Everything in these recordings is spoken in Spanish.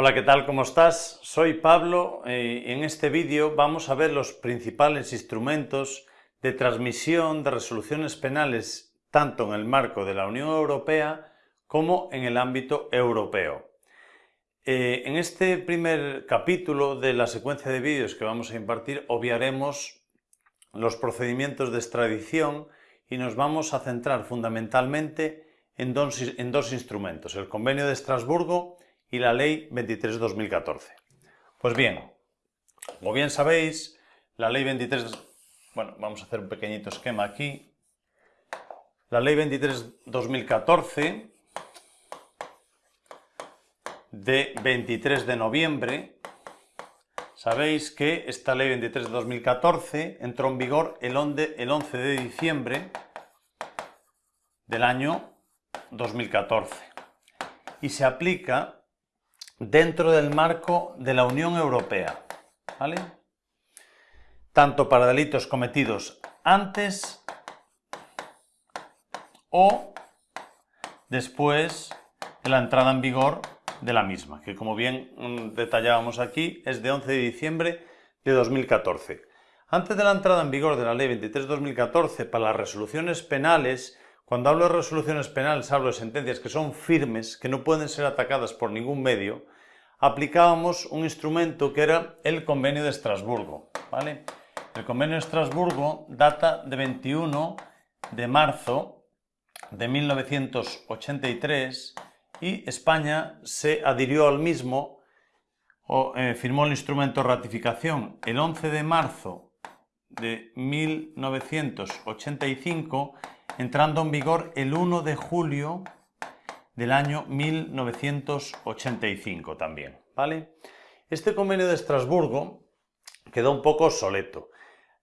Hola, ¿qué tal? ¿Cómo estás? Soy Pablo y en este vídeo vamos a ver los principales instrumentos de transmisión de resoluciones penales tanto en el marco de la Unión Europea como en el ámbito europeo. Eh, en este primer capítulo de la secuencia de vídeos que vamos a impartir obviaremos los procedimientos de extradición y nos vamos a centrar fundamentalmente en dos, en dos instrumentos, el Convenio de Estrasburgo y la Ley 23-2014. Pues bien, como bien sabéis, la Ley 23... Bueno, vamos a hacer un pequeñito esquema aquí. La Ley 23-2014 de 23 de noviembre, sabéis que esta Ley 23-2014 entró en vigor el 11 de diciembre del año 2014 y se aplica dentro del marco de la Unión Europea, ¿vale? Tanto para delitos cometidos antes o después de la entrada en vigor de la misma, que como bien mm, detallábamos aquí, es de 11 de diciembre de 2014. Antes de la entrada en vigor de la Ley 23-2014 para las resoluciones penales, cuando hablo de resoluciones penales hablo de sentencias que son firmes, que no pueden ser atacadas por ningún medio, aplicábamos un instrumento que era el Convenio de Estrasburgo. ¿vale? El Convenio de Estrasburgo data de 21 de marzo de 1983 y España se adhirió al mismo o eh, firmó el instrumento de ratificación el 11 de marzo de 1985 entrando en vigor el 1 de julio del año 1985 también, ¿vale? Este convenio de Estrasburgo quedó un poco obsoleto.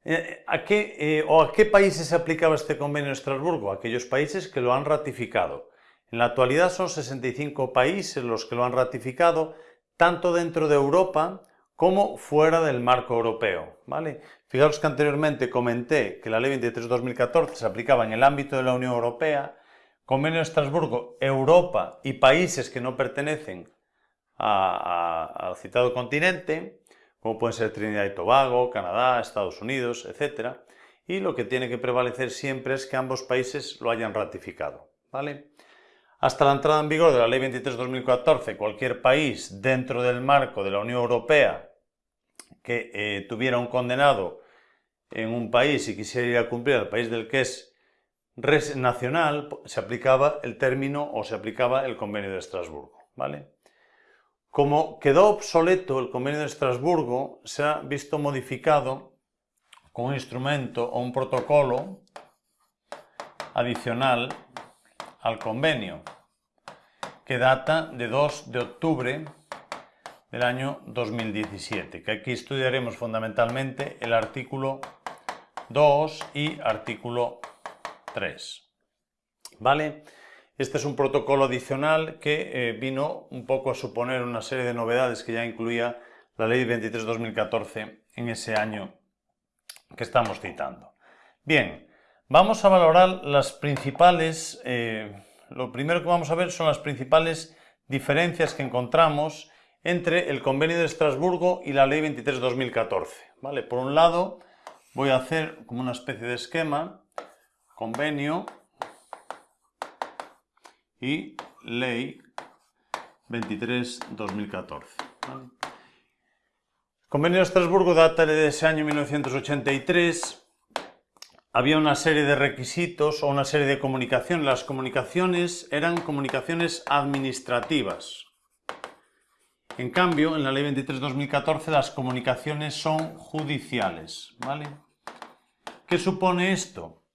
Eh, ¿A qué, eh, ¿O a qué países se aplicaba este convenio de Estrasburgo? Aquellos países que lo han ratificado. En la actualidad son 65 países los que lo han ratificado, tanto dentro de Europa como fuera del marco europeo. ¿vale? Fijaros que anteriormente comenté que la Ley 23-2014 se aplicaba en el ámbito de la Unión Europea, Convenio de Estrasburgo, Europa y países que no pertenecen al citado continente, como pueden ser Trinidad y Tobago, Canadá, Estados Unidos, etc. Y lo que tiene que prevalecer siempre es que ambos países lo hayan ratificado. ¿vale? Hasta la entrada en vigor de la Ley 23-2014, cualquier país dentro del marco de la Unión Europea que eh, tuviera un condenado en un país y quisiera ir a cumplir al país del que es nacional, se aplicaba el término o se aplicaba el convenio de Estrasburgo. ¿vale? Como quedó obsoleto el convenio de Estrasburgo, se ha visto modificado con un instrumento o un protocolo adicional al convenio, que data de 2 de octubre del año 2017, que aquí estudiaremos fundamentalmente el artículo 2 y artículo 3. ¿Vale? Este es un protocolo adicional que eh, vino un poco a suponer una serie de novedades que ya incluía la Ley 23-2014 en ese año que estamos citando. Bien, Vamos a valorar las principales, eh, lo primero que vamos a ver son las principales diferencias que encontramos entre el convenio de Estrasburgo y la ley 23-2014. ¿vale? Por un lado, voy a hacer como una especie de esquema, convenio y ley 23-2014. El convenio de Estrasburgo data de ese año 1983 había una serie de requisitos o una serie de comunicaciones. Las comunicaciones eran comunicaciones administrativas. En cambio, en la Ley 23-2014 las comunicaciones son judiciales. ¿vale? ¿Qué supone esto?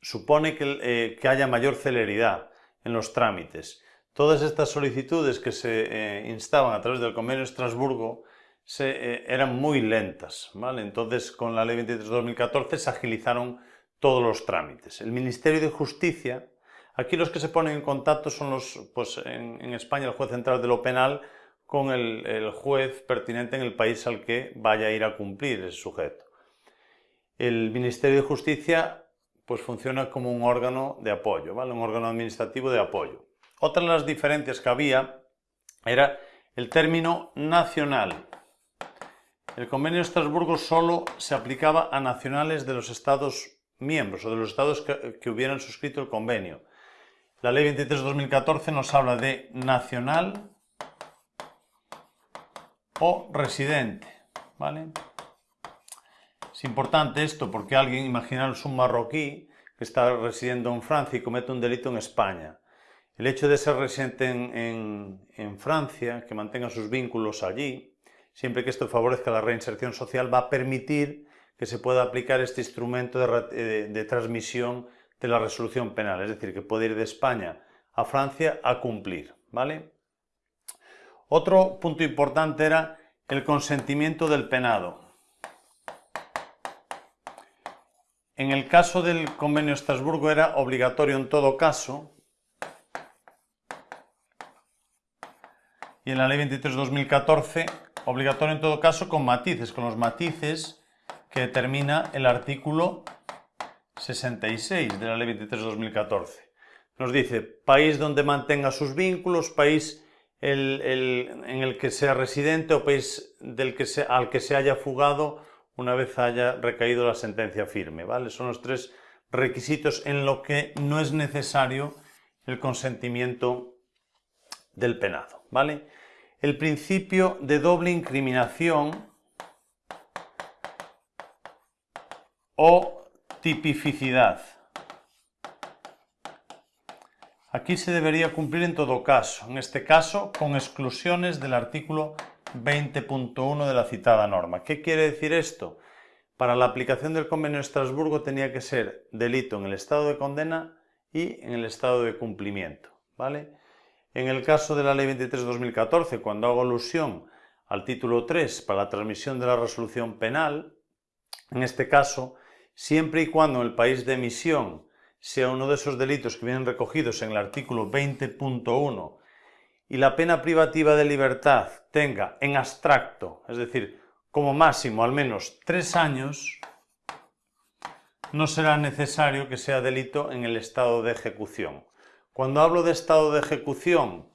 Supone que, eh, que, haya mayor celeridad en los trámites. Todas estas solicitudes que se eh, instaban a través del Convenio de Estrasburgo eh, eran muy lentas. ¿vale? Entonces, con la Ley 23-2014 se agilizaron todos los trámites. El Ministerio de Justicia, aquí los que se ponen en contacto son los, pues en, España, el juez central de lo penal con el, el, juez pertinente en el país al que vaya a ir a cumplir ese sujeto. El Ministerio de Justicia pues funciona como un órgano de apoyo, ¿vale? un órgano administrativo de apoyo. Otra de las diferencias que había era el término nacional. El convenio de Estrasburgo solo se aplicaba a nacionales de los Estados miembros o de los Estados que, hubieran suscrito el convenio. La Ley 23-2014 nos habla de nacional o residente. ¿vale? Es importante esto porque alguien, imaginaros un marroquí que está residiendo en Francia y comete un delito en España. El hecho de ser residente en, Francia, que mantenga sus vínculos allí, siempre que esto favorezca la reinserción social, va a permitir que se pueda aplicar este instrumento de, de, transmisión de la resolución penal, es decir, que puede ir de España a Francia a cumplir, ¿vale? Otro punto importante era el consentimiento del penado. En el caso del convenio de Estrasburgo era obligatorio en todo caso, y en la ley 23-2014 obligatorio en todo caso con matices, con los matices que determina el artículo 66 de la ley 23-2014. Nos dice, país donde mantenga sus vínculos, país en el que sea residente o país del que al que se haya fugado una vez haya recaído la sentencia firme. ¿vale? Son los tres requisitos en lo que no es necesario el consentimiento del penado. ¿vale? El principio de doble incriminación o tipificidad. Aquí se debería cumplir en todo caso, en este caso con exclusiones del artículo 20.1 de la citada norma. ¿Qué quiere decir esto? Para la aplicación del convenio de Estrasburgo tenía que ser delito en el estado de condena y en el estado de cumplimiento. ¿vale? En el caso de la Ley 23-2014, cuando hago alusión al título 3 para la transmisión de la resolución penal, en este caso, siempre y cuando el país de emisión sea uno de esos delitos que vienen recogidos en el artículo 20.1 y la pena privativa de libertad tenga en abstracto, es decir, como máximo al menos tres años, no será necesario que sea delito en el estado de ejecución. Cuando hablo de estado de ejecución,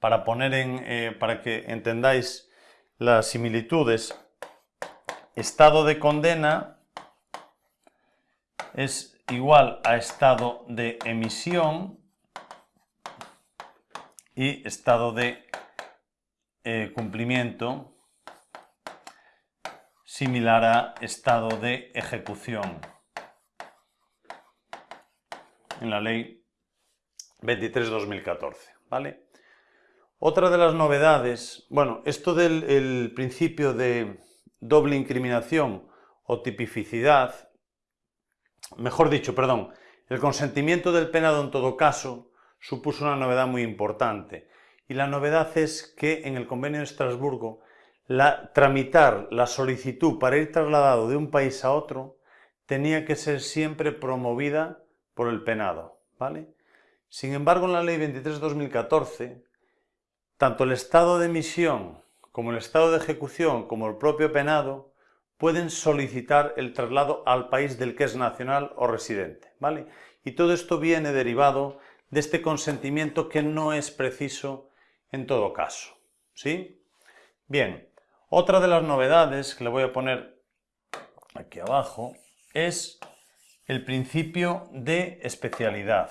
para, poner eh, para que entendáis las similitudes, estado de condena es igual a estado de emisión y estado de eh, cumplimiento similar a estado de ejecución. En la ley 23-2014. ¿vale? Otra de las novedades, bueno, esto del principio de doble incriminación o tipificidad mejor dicho, perdón, el consentimiento del penado en todo caso supuso una novedad muy importante. Y la novedad es que en el convenio de Estrasburgo la, tramitar la solicitud para ir trasladado de un país a otro tenía que ser siempre promovida por el penado. ¿vale? Sin embargo, en la Ley 23-2014, tanto el estado de emisión como el estado de ejecución como el propio penado pueden solicitar el traslado al país del que es nacional o residente. ¿vale? Y todo esto viene derivado de este consentimiento que no es preciso en todo caso. ¿sí? Bien, otra de las novedades que le voy a poner aquí abajo es el principio de especialidad.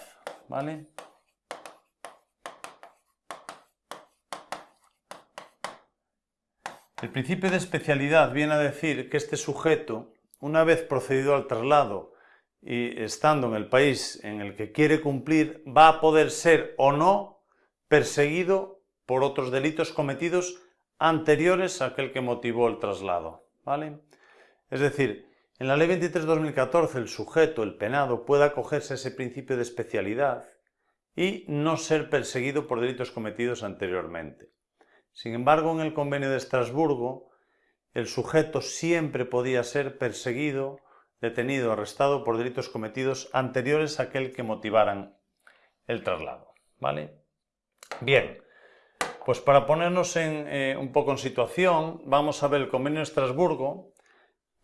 El principio de especialidad viene a decir que este sujeto, una vez procedido al traslado y estando en el país en el que quiere cumplir, va a poder ser o no perseguido por otros delitos cometidos anteriores a aquel que motivó el traslado. ¿vale? Es decir, en la Ley 23-2014 el sujeto, el penado, puede acogerse a ese principio de especialidad y no ser perseguido por delitos cometidos anteriormente. Sin embargo, en el convenio de Estrasburgo, el sujeto siempre podía ser perseguido, detenido, arrestado por delitos cometidos anteriores a aquel que motivaran el traslado. ¿Vale? Bien, pues para ponernos en, eh, un poco en situación, vamos a ver el convenio de Estrasburgo,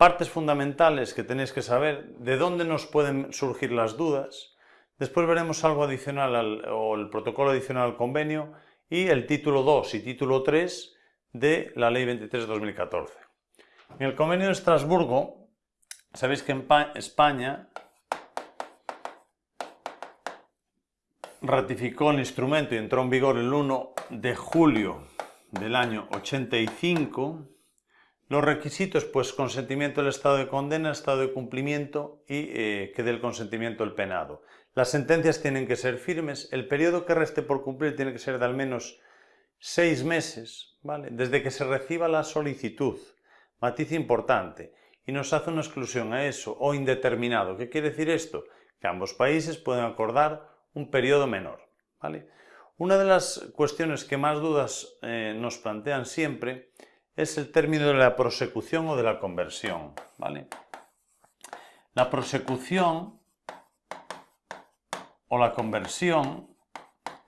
partes fundamentales que tenéis que saber, de dónde nos pueden surgir las dudas, después veremos algo adicional o el protocolo adicional al convenio y el título 2 y título 3 de la Ley 23 de 2014. En el Convenio de Estrasburgo, sabéis que en España ratificó el instrumento y entró en vigor el 1 de julio del año 85 los requisitos, pues consentimiento del estado de condena, estado de cumplimiento y eh, que dé el consentimiento del penado. Las sentencias tienen que ser firmes, el periodo que reste por cumplir tiene que ser de al menos seis meses, ¿vale? Desde que se reciba la solicitud. Matiz importante. Y nos hace una exclusión a eso, o indeterminado. ¿Qué quiere decir esto? Que ambos países pueden acordar un periodo menor, ¿vale? Una de las cuestiones que más dudas eh, nos plantean siempre es el término de la prosecución o de la conversión. ¿vale? La prosecución o la conversión,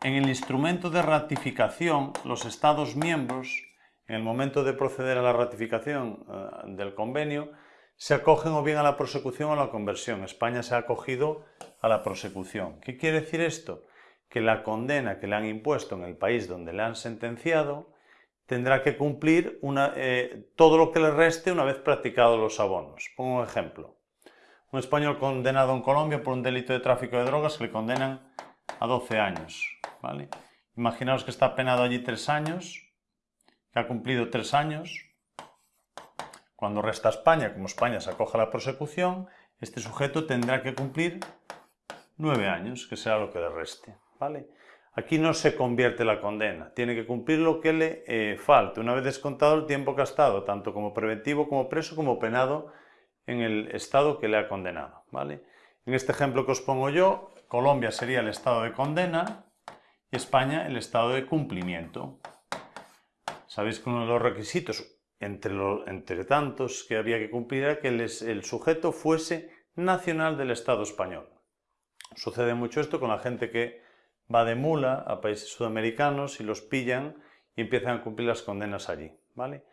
en el instrumento de ratificación, los Estados miembros, en el momento de proceder a la ratificación eh, del convenio, se acogen o bien a la prosecución o a la conversión. España se ha acogido a la prosecución. ¿Qué quiere decir esto? Que la condena que le han impuesto en el país donde le han sentenciado tendrá que cumplir eh, todo lo que le reste una vez practicados los abonos. Pongo un ejemplo. Un español condenado en Colombia por un delito de tráfico de drogas que le condenan a 12 años. Imaginaos que está penado allí 3 años, que ha cumplido 3 años. Cuando resta España, como España se acoge a la prosecución, este sujeto tendrá que cumplir 9 años, que será lo que le reste. ¿vale? Aquí no se convierte la condena, tiene que cumplir lo que le eh, falte, una vez descontado el tiempo estado, tanto como preventivo, como preso, como penado en el estado que le ha condenado. ¿vale? En este ejemplo que os pongo yo, Colombia sería el estado de condena y España el estado de cumplimiento. Sabéis que uno de los requisitos, entre, entre tantos que había que cumplir, era que el sujeto fuese nacional del Estado español. Sucede mucho esto con la gente que va de mula a países sudamericanos y los pillan y empiezan a cumplir las condenas allí. ¿vale?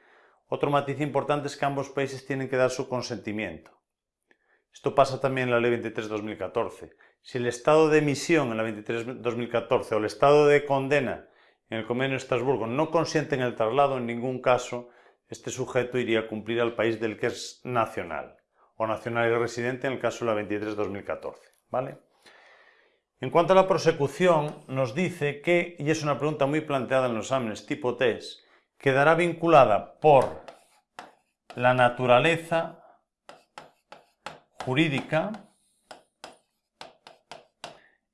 Otro matiz importante es que ambos países tienen que dar su consentimiento. Esto pasa también en la Ley 23-2014. Si el estado de emisión en la 23-2014 o el estado de condena en el Convenio de Estrasburgo no consienten el traslado, en ningún caso este sujeto iría a cumplir al país del que es nacional o nacional y residente en el caso de la 23-2014. ¿vale? En cuanto a la prosecución, nos dice que, y es una pregunta muy planteada en los exámenes tipo test, quedará vinculada por la naturaleza jurídica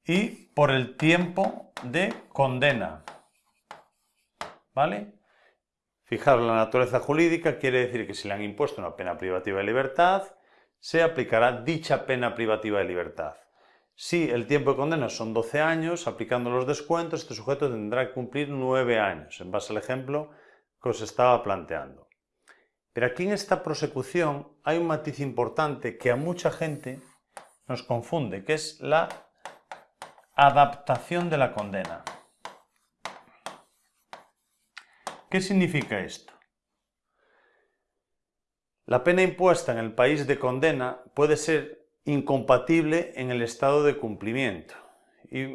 y por el tiempo de condena. ¿Vale? Fijaros, la naturaleza jurídica quiere decir que si le han impuesto una pena privativa de libertad, se aplicará dicha pena privativa de libertad. Si el tiempo de condena son 12 años, aplicando los descuentos, este sujeto tendrá que cumplir 9 años, en base al ejemplo que os estaba planteando. Pero aquí en esta prosecución hay un matiz importante que a mucha gente nos confunde, que es la adaptación de la condena. ¿Qué significa esto? La pena impuesta en el país de condena puede ser incompatible en el estado de cumplimiento. Y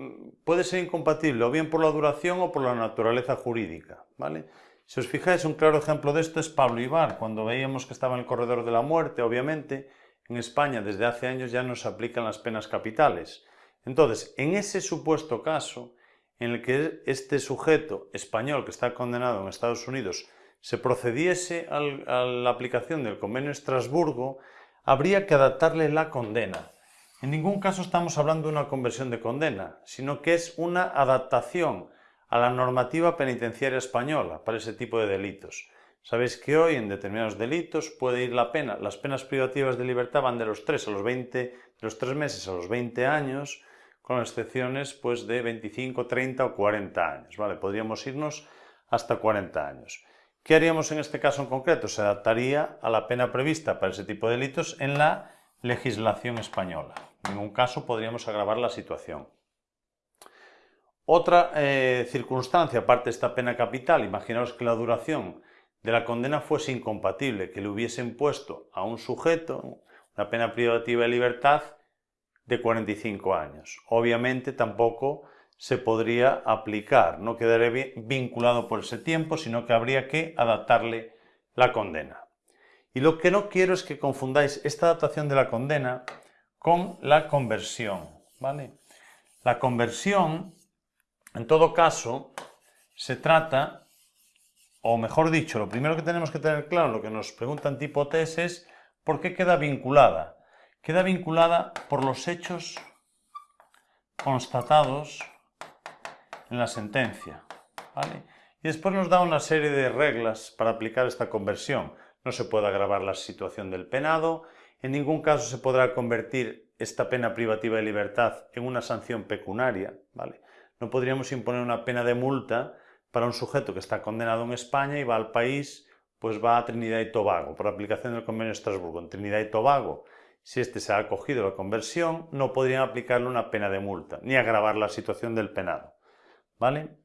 puede ser incompatible o bien por la duración o por la naturaleza jurídica. ¿vale? Si os fijáis, un claro ejemplo de esto es Pablo Ibar, cuando veíamos que estaba en el corredor de la muerte, obviamente, en España desde hace años ya no se aplican las penas capitales. Entonces, en ese supuesto caso, en el que este sujeto español que está condenado en Estados Unidos se procediese a la aplicación del convenio de Estrasburgo, habría que adaptarle la condena. En ningún caso estamos hablando de una conversión de condena, sino que es una adaptación a la normativa penitenciaria española para ese tipo de delitos. Sabéis que hoy en determinados delitos puede ir la pena, las penas privativas de libertad van de los 3 a los 20, de los 3 meses a los 20 años, con excepciones pues de 25, 30 o 40 años, ¿vale? Podríamos irnos hasta 40 años. ¿Qué haríamos en este caso en concreto? Se adaptaría a la pena prevista para ese tipo de delitos en la legislación española. En ningún caso podríamos agravar la situación. Otra eh, circunstancia, aparte de esta pena capital, imaginaos que la duración de la condena fuese incompatible, que le hubiesen puesto a un sujeto una pena privativa de libertad de 45 años. Obviamente tampoco se podría aplicar. No quedaría vinculado por ese tiempo, sino que habría que adaptarle la condena. Y lo que no quiero es que confundáis esta adaptación de la condena con la conversión. ¿vale? La conversión, en todo caso, se trata, o mejor dicho, lo primero que tenemos que tener claro, lo que nos preguntan tipo test es ¿por qué queda vinculada? Queda vinculada por los hechos constatados en la sentencia. Y después nos da una serie de reglas para aplicar esta conversión. No se puede agravar la situación del penado, en ningún caso se podrá convertir esta pena privativa de libertad en una sanción pecuniaria. ¿vale? No podríamos imponer una pena de multa para un sujeto que está condenado en España y va al país, pues va a Trinidad y Tobago, por aplicación del convenio de Estrasburgo. En Trinidad y Tobago, si éste se ha acogido a la conversión, no podrían aplicarle una pena de multa, ni agravar la situación del penado. ¿Vale?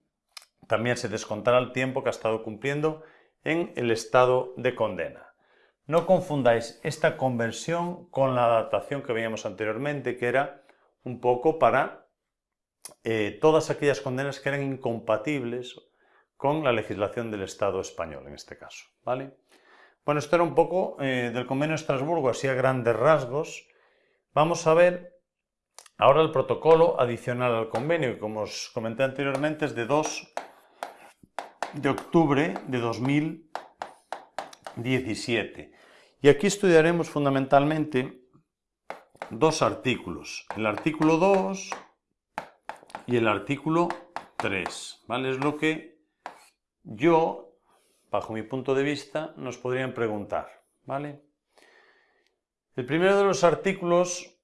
También se descontará el tiempo que ha estado cumpliendo en el estado de condena. No confundáis esta conversión con la adaptación que veíamos anteriormente, que era un poco para eh, todas aquellas condenas que eran incompatibles con la legislación del Estado español, en este caso. ¿vale? Bueno, esto era un poco eh, del convenio de Estrasburgo, así a grandes rasgos. Vamos a ver Ahora el protocolo adicional al convenio, que como os comenté anteriormente, es de 2 de octubre de 2017. Y aquí estudiaremos fundamentalmente dos artículos, el artículo 2 y el artículo 3. ¿vale? Es lo que yo, bajo mi punto de vista, nos podrían preguntar. ¿vale? El primero de los artículos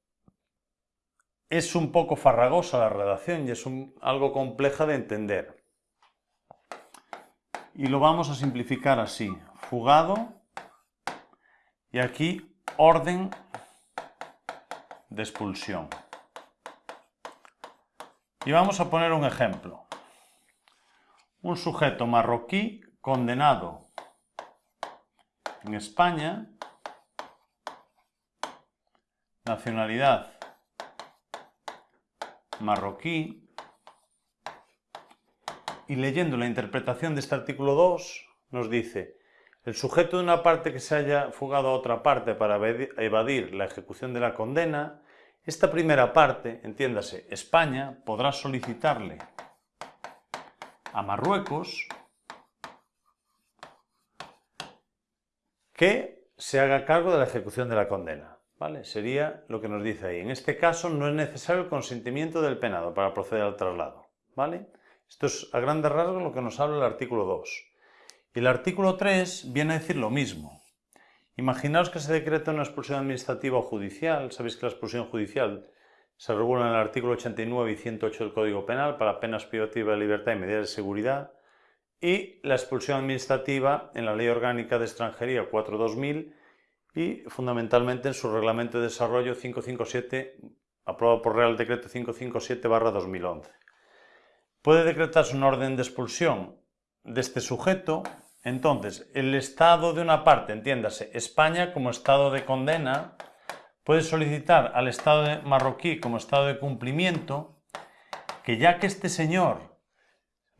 es un poco farragosa la redacción y es algo compleja de entender. Y lo vamos a simplificar así. Fugado y aquí orden de expulsión. Y vamos a poner un ejemplo. Un sujeto marroquí condenado en España, nacionalidad marroquí y leyendo la interpretación de este artículo 2 nos dice el sujeto de una parte que se haya fugado a otra parte para evadir la ejecución de la condena, esta primera parte, entiéndase, España, podrá solicitarle a Marruecos que se haga cargo de la ejecución de la condena. Sería lo que nos dice ahí. En este caso no es necesario el consentimiento del penado para proceder al traslado. ¿vale? Esto es a grandes rasgos lo que nos habla el artículo 2. Y el artículo 3 viene a decir lo mismo. Imaginaos que se decreta una expulsión administrativa o judicial. Sabéis que la expulsión judicial se regula en el artículo 89 y 108 del Código Penal para penas privativas de libertad y medidas de seguridad. Y la expulsión administrativa en la Ley Orgánica de Extranjería 4-2000 y fundamentalmente en su reglamento de desarrollo 557, aprobado por Real Decreto 557-2011. Puede decretarse una orden de expulsión de este sujeto, entonces el Estado de una parte, entiéndase, España como Estado de condena, puede solicitar al Estado marroquí como Estado de cumplimiento que ya que este señor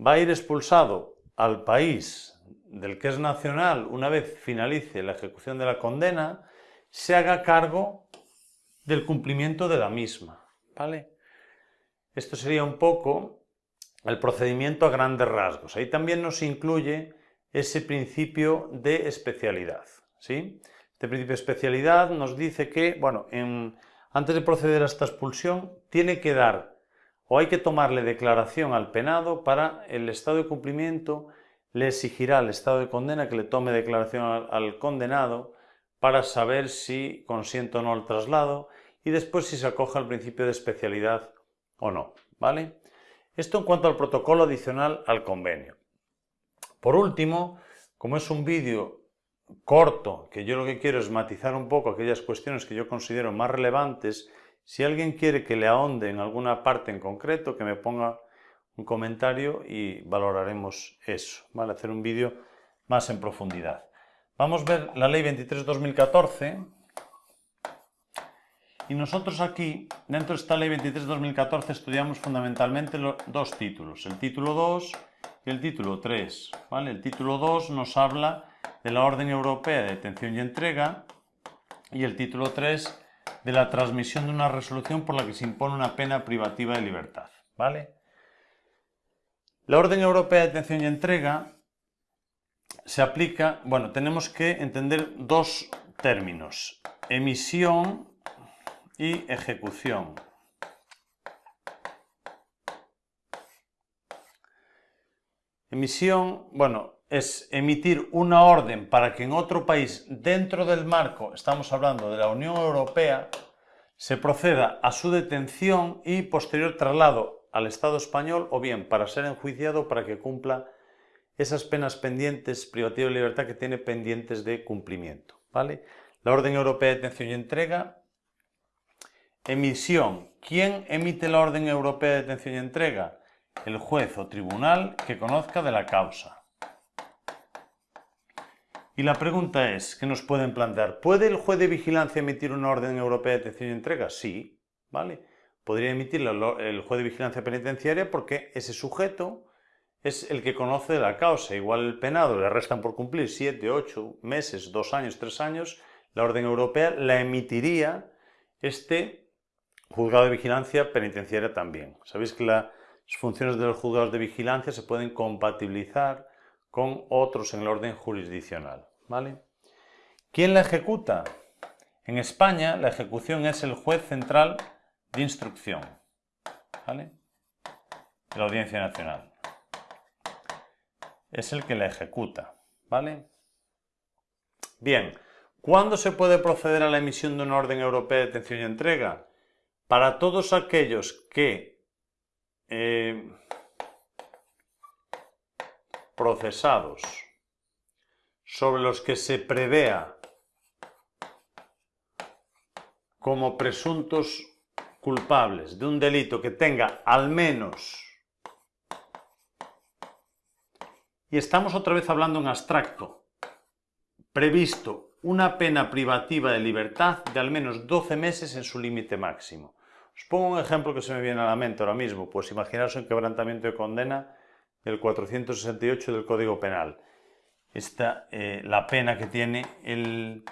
va a ir expulsado al país del que es nacional, una vez finalice la ejecución de la condena, se haga cargo del cumplimiento de la misma. ¿vale? Esto sería un poco el procedimiento a grandes rasgos. Ahí también nos incluye ese principio de especialidad. ¿sí? Este principio de especialidad nos dice que, bueno, antes de proceder a esta expulsión, tiene que dar o hay que tomarle declaración al penado para el estado de cumplimiento le exigirá al estado de condena que le tome declaración al, condenado para saber si consiente o no el traslado y después si se acoge al principio de especialidad o no. ¿vale? Esto en cuanto al protocolo adicional al convenio. Por último, como es un vídeo corto, que yo lo que quiero es matizar un poco aquellas cuestiones que yo considero más relevantes, si alguien quiere que le ahonde en alguna parte en concreto, que me ponga un comentario y valoraremos eso, ¿vale? Hacer un vídeo más en profundidad. Vamos a ver la ley 23-2014 Y nosotros aquí, dentro de esta ley 23 de 2014, estudiamos fundamentalmente los dos títulos, el título 2 y el título 3. ¿vale? El título 2 nos habla de la Orden Europea de Detención y Entrega y el título 3 de la transmisión de una resolución por la que se impone una pena privativa de libertad. ¿vale? La Orden Europea de Detención y Entrega se aplica, bueno, tenemos que entender dos términos, emisión y ejecución. Emisión, bueno, es emitir una orden para que en otro país, dentro del marco, estamos hablando de la Unión Europea, se proceda a su detención y posterior traslado al Estado español o bien para ser enjuiciado para que cumpla esas penas pendientes, privativa de libertad que tiene pendientes de cumplimiento. ¿vale? La Orden Europea de Detención y Entrega. Emisión. ¿Quién emite la Orden Europea de Detención y Entrega? El juez o tribunal que conozca de la causa. Y la pregunta es, ¿qué nos pueden plantear? ¿Puede el juez de vigilancia emitir una orden europea de detención y entrega? Sí, ¿vale? Podría emitirla el juez de vigilancia penitenciaria porque ese sujeto es el que conoce la causa. Igual el penado le restan por cumplir 7, 8 meses, 2 años, 3 años, la orden europea la emitiría este juzgado de vigilancia penitenciaria también. Sabéis que las funciones de los juzgados de vigilancia se pueden compatibilizar con otros en el orden jurisdiccional. ¿vale? ¿Quién la ejecuta? En España la ejecución es el juez central de instrucción ¿vale? de la Audiencia Nacional es el que la ejecuta, ¿vale? Bien, ¿cuándo se puede proceder a la emisión de una orden europea de detención y entrega? Para todos aquellos que eh, procesados sobre los que se prevea como presuntos culpables de un delito que tenga al menos Y estamos otra vez hablando en abstracto. Previsto una pena privativa de libertad de al menos 12 meses en su límite máximo. Os pongo un ejemplo que se me viene a la mente ahora mismo. Pues imaginaos un quebrantamiento de condena del 468 del Código Penal. Esta, eh, la pena que tiene el,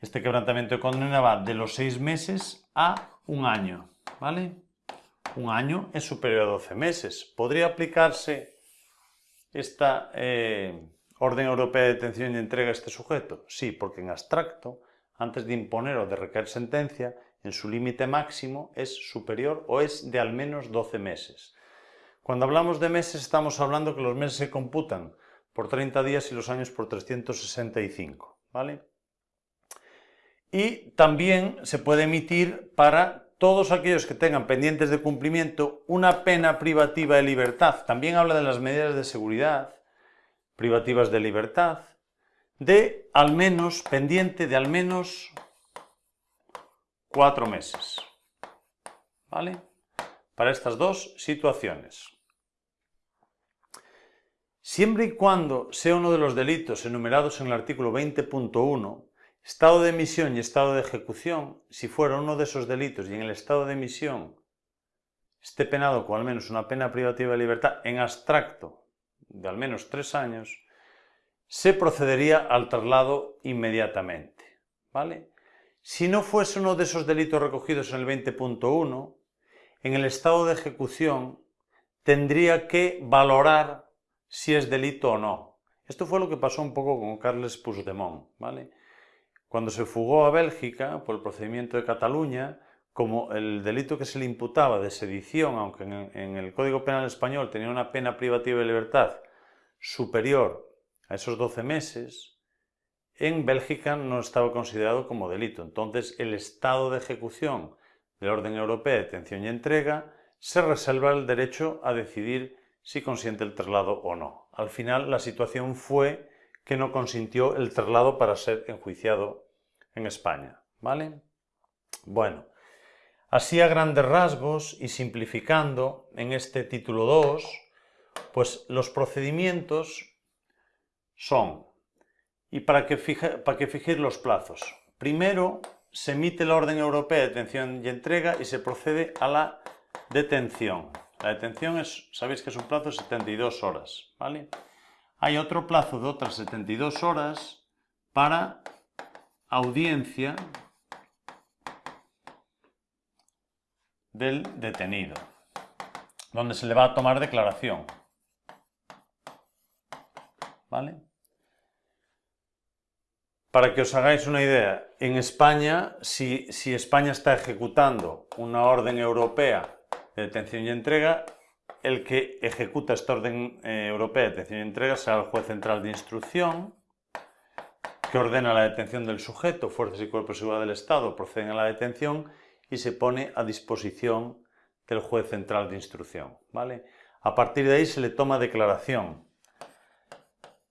este quebrantamiento de condena va de los 6 meses a un año. ¿vale? Un año es superior a 12 meses. ¿Podría aplicarse esta eh, orden europea de detención y entrega a este sujeto? Sí, porque en abstracto, antes de imponer o de recaer sentencia, en su límite máximo es superior o es de al menos 12 meses. Cuando hablamos de meses estamos hablando que los meses se computan por 30 días y los años por 365. ¿vale? Y también se puede emitir para todos aquellos que tengan pendientes de cumplimiento una pena privativa de libertad. También habla de las medidas de seguridad privativas de libertad, de al menos, pendiente de al menos cuatro meses. ¿Vale? Para estas dos situaciones. Siempre y cuando sea uno de los delitos enumerados en el artículo 20.1, Estado de emisión y estado de ejecución, si fuera uno de esos delitos y en el estado de emisión esté penado con al menos una pena privativa de libertad en abstracto de al menos tres años, se procedería al traslado inmediatamente. ¿vale? Si no fuese uno de esos delitos recogidos en el 20.1, en el estado de ejecución tendría que valorar si es delito o no. Esto fue lo que pasó un poco con Carles Puigdemont. ¿vale? Cuando se fugó a Bélgica por el procedimiento de Cataluña, como el delito que se le imputaba de sedición, aunque en el Código Penal español tenía una pena privativa de libertad superior a esos 12 meses, en Bélgica no estaba considerado como delito. Entonces, el estado de ejecución del orden europeo de detención y entrega se reserva el derecho a decidir si consiente el traslado o no. Al final, la situación fue que no consintió el traslado para ser enjuiciado en España. ¿Vale? Bueno, así a grandes rasgos y simplificando en este título 2, pues los procedimientos son, y para que, fije, para que fijéis los plazos, primero se emite la orden europea de detención y entrega y se procede a la detención. La detención es, sabéis que es un plazo de 72 horas, ¿vale? Hay otro plazo de otras 72 horas para audiencia del detenido, donde se le va a tomar declaración. ¿Vale? Para que os hagáis una idea, en España, si, España está ejecutando una orden europea de detención y entrega, el que ejecuta esta orden eh, europea de detención y entrega será el juez central de instrucción, que ordena la detención del sujeto, fuerzas y cuerpos de seguridad del Estado proceden a la detención y se pone a disposición del juez central de instrucción. ¿vale? A partir de ahí se le toma declaración.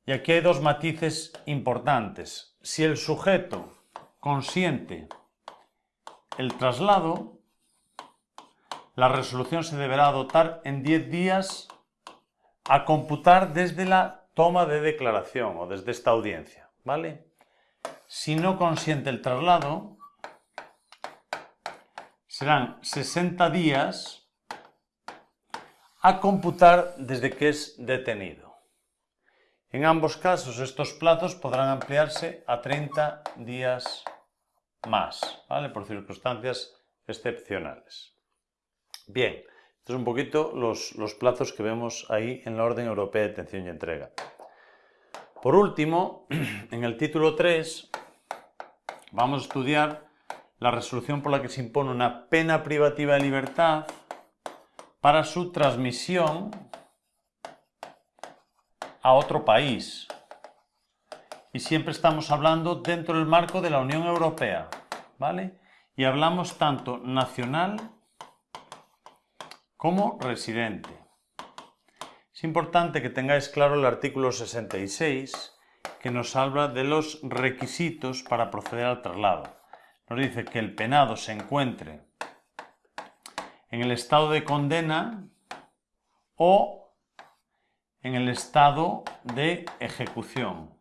Y aquí hay dos matices importantes. Si el sujeto consiente el traslado, la resolución se deberá adoptar en 10 días a computar desde la toma de declaración o desde esta audiencia. ¿vale? Si no consiente el traslado, serán 60 días a computar desde que es detenido. En ambos casos estos plazos podrán ampliarse a 30 días más, ¿vale? por circunstancias excepcionales. Bien, estos son un poquito los, plazos que vemos ahí en la Orden Europea de Detención y Entrega. Por último, en el título 3 vamos a estudiar la resolución por la que se impone una pena privativa de libertad para su transmisión a otro país. Y siempre estamos hablando dentro del marco de la Unión Europea, ¿vale? Y hablamos tanto nacional como residente. Es importante que tengáis claro el artículo 66 que nos habla de los requisitos para proceder al traslado. Nos dice que el penado se encuentre en el estado de condena o en el estado de ejecución.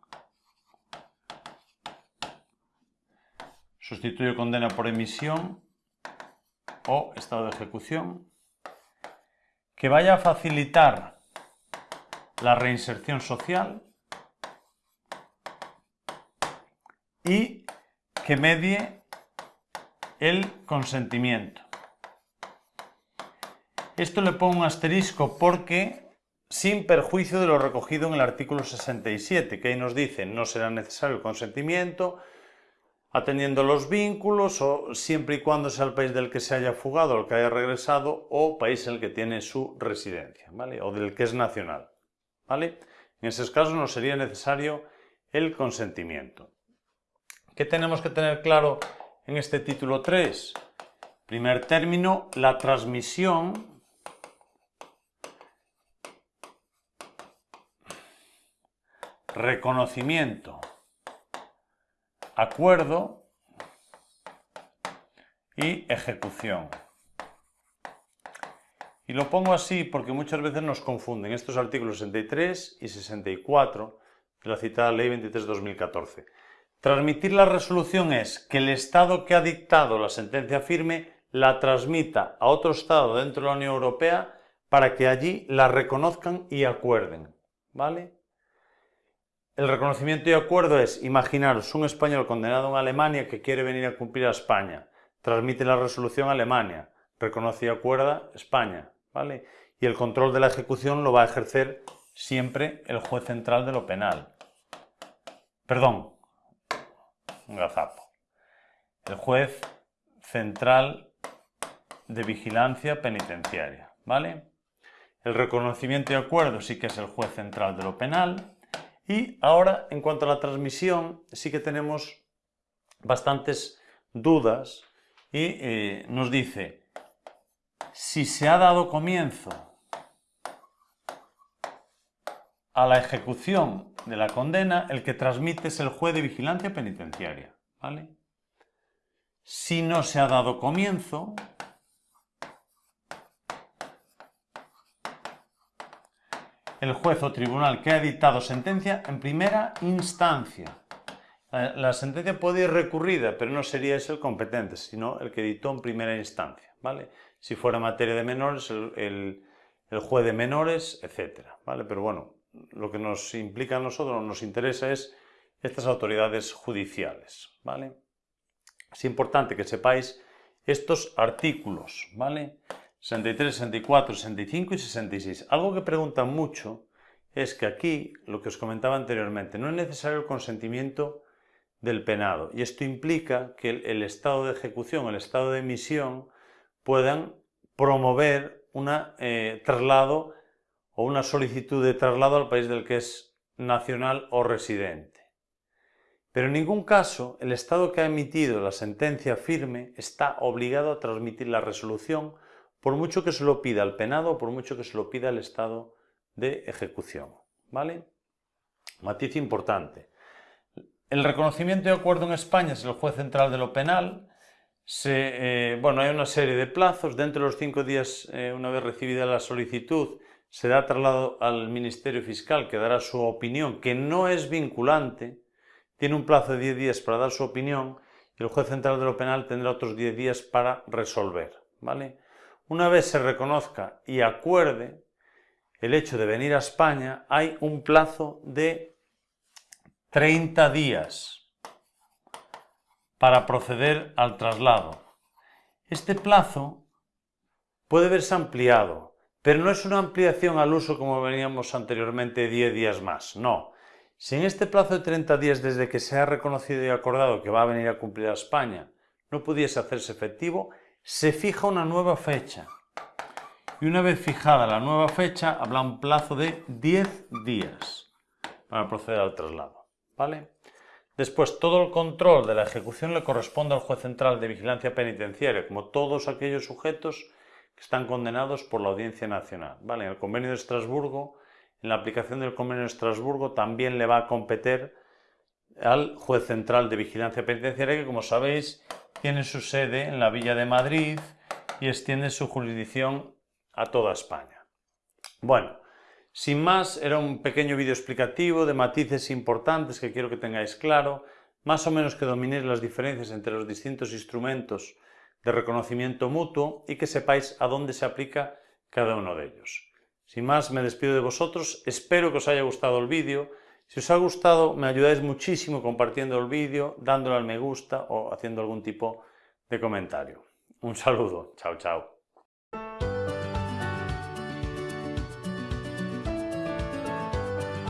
Sustituyo condena por emisión o estado de ejecución. Que vaya a facilitar la reinserción social y que medie el consentimiento. Esto le pongo un asterisco porque sin perjuicio de lo recogido en el artículo 67, que ahí nos dice no será necesario el consentimiento atendiendo los vínculos o siempre y cuando sea el país del que se haya fugado el que haya regresado o país en el que tiene su residencia, ¿vale? O del que es nacional, ¿vale? En esos casos no sería necesario el consentimiento. ¿Qué tenemos que tener claro en este título 3? Primer término, la transmisión reconocimiento, acuerdo y ejecución. Y lo pongo así porque muchas veces nos confunden estos artículos 63 y 64 de la citada Ley 23-2014. Transmitir la resolución es que el Estado que ha dictado la sentencia firme la transmita a otro Estado dentro de la Unión Europea para que allí la reconozcan y acuerden. ¿Vale? El reconocimiento y acuerdo es, imaginaros, un español condenado en Alemania que quiere venir a cumplir a España, transmite la resolución a Alemania, reconoce y acuerda España, ¿vale? Y el control de la ejecución lo va a ejercer siempre el juez central de lo penal. Perdón, un gazapo. El juez central de vigilancia penitenciaria, ¿vale? El reconocimiento y acuerdo sí que es el juez central de lo penal y ahora, en cuanto a la transmisión, sí que tenemos bastantes dudas y eh, nos dice, si se ha dado comienzo a la ejecución de la condena, el que transmite es el juez de vigilancia penitenciaria. ¿vale? Si no se ha dado comienzo, el juez o tribunal que ha dictado sentencia en primera instancia. La sentencia puede ir recurrida, pero no sería ese el competente, sino el que dictó en primera instancia, ¿vale? Si fuera materia de menores, el, el, juez de menores, etc. ¿vale? Pero bueno, lo que nos implica a nosotros, nos interesa es estas autoridades judiciales, ¿vale? Es importante que sepáis estos artículos, ¿vale? 63, 64, 65 y 66. Algo que preguntan mucho es que aquí, lo que os comentaba anteriormente, no es necesario el consentimiento del penado y esto implica que el, estado de ejecución, el estado de emisión puedan promover un eh, traslado o una solicitud de traslado al país del que es nacional o residente. Pero en ningún caso el Estado que ha emitido la sentencia firme está obligado a transmitir la resolución por mucho que se lo pida el penado por mucho que se lo pida el Estado de ejecución. ¿Vale? Matiz importante. El reconocimiento de acuerdo en España es el juez central de lo penal. Se, eh, bueno, hay una serie de plazos. Dentro de los cinco días, eh, una vez recibida la solicitud, se da traslado al Ministerio Fiscal que dará su opinión, que no es vinculante. Tiene un plazo de 10 días para dar su opinión y el juez central de lo penal tendrá otros 10 días para resolver. ¿vale? Una vez se reconozca y acuerde el hecho de venir a España, hay un plazo de 30 días para proceder al traslado. Este plazo puede verse ampliado, pero no es una ampliación al uso como veníamos anteriormente 10 días más, no. Si en este plazo de 30 días desde que se ha reconocido y acordado que va a venir a cumplir a España no pudiese hacerse efectivo, se fija una nueva fecha. Y una vez fijada la nueva fecha, habrá un plazo de 10 días para proceder al traslado. ¿vale? Después, todo el control de la ejecución le corresponde al juez central de vigilancia penitenciaria, como todos aquellos sujetos que están condenados por la Audiencia Nacional. ¿vale? En el convenio de Estrasburgo, en la aplicación del convenio de Estrasburgo, también le va a competir al juez central de vigilancia penitenciaria, que como sabéis tiene su sede en la Villa de Madrid y extiende su jurisdicción a toda España. Bueno, sin más, era un pequeño vídeo explicativo de matices importantes que quiero que tengáis claro, más o menos que dominéis las diferencias entre los distintos instrumentos de reconocimiento mutuo y que sepáis a dónde se aplica cada uno de ellos. Sin más, me despido de vosotros, espero que os haya gustado el vídeo, si os ha gustado me ayudáis muchísimo compartiendo el vídeo, dándole al me gusta o haciendo algún tipo de comentario. Un saludo, chao chao.